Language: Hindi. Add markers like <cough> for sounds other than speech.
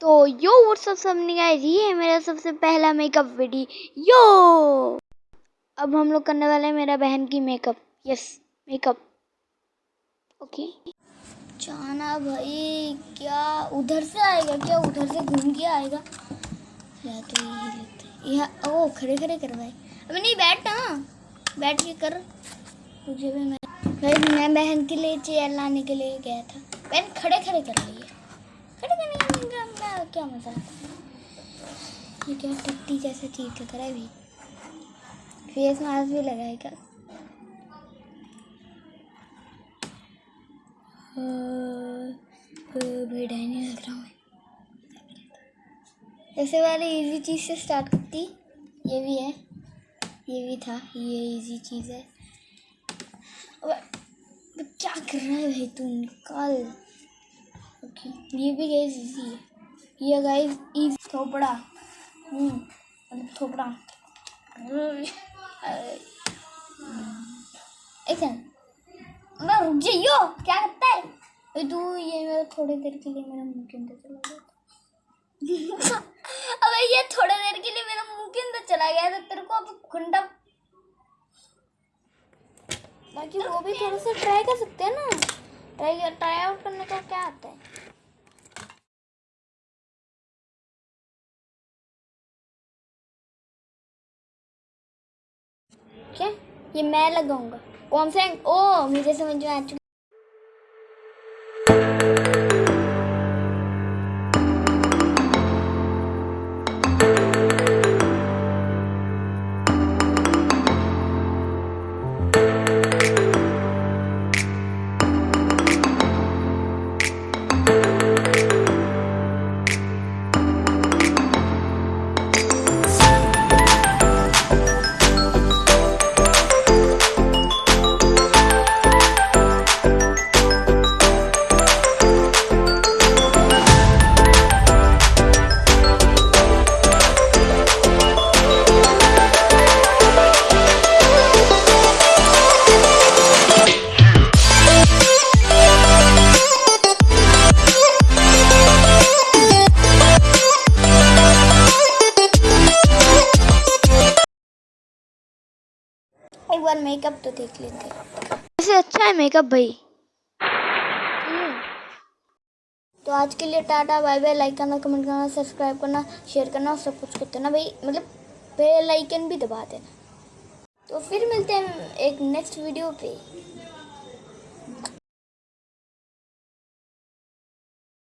तो यो व्हाट्सअप सबने गाइस ये है मेरा सबसे पहला मेकअप वीडियो यो! अब हम लोग करने वाले हैं मेरा बहन की मेकअप यस मेकअप ओके जाना भाई, क्या उधर से आएगा? क्या उधर से घूम के आएगा? या तो यही लगता है। यहाँ ओ, खड़े खड़े कर भाई। अबे नहीं, बैठ ना। बैठ के कर। मुझे भी मैं भाई, मैं बहन के लिए चेयर लाने के लिए गया था। बहन, खड़े खड़े कर रही है। क्या मज़ा ये क्या जैसा चीज़ लग रहा है भी फेस मास्क भी लगाएगा ही नहीं लग रहा ऐसे वाले इजी चीज़ से स्टार्ट करती। ये भी है। ये भी था। ये इजी चीज़ है। क्या कर रहा है भाई तू? निकाल। ये भी गाइस इजी है ये गाइस इजी थोपड़ा। हम्म थोपड़ा। एक मैं रुक जाइयो क्या करता है? तू ये मेरा थोड़ी देर के लिए मेरा मुँह के अंदर चला गया <laughs> अबे ये थोड़ी देर के लिए मेरा मुँह के अंदर चला गया तो तेरे को अब खुंडा बाकी वो भी थोड़ा सा ट्राई कर सकते हैं ना। ट्राई ट्राई आउट करने का क्या आता है? क्या ये मैं लगाऊँगा। कौन से? ओ मुझे समझ में आ चुका एक बार मेकअप तो देख लेते वैसे अच्छा है मेकअप भाई। तो आज के लिए टाटा बाय बाय लाइक करना कमेंट करना सब्सक्राइब करना शेयर करना और सब कुछ करते ना भाई। मतलब बेल आइकन भी दबा देना। तो फिर मिलते हैं एक नेक्स्ट वीडियो पे।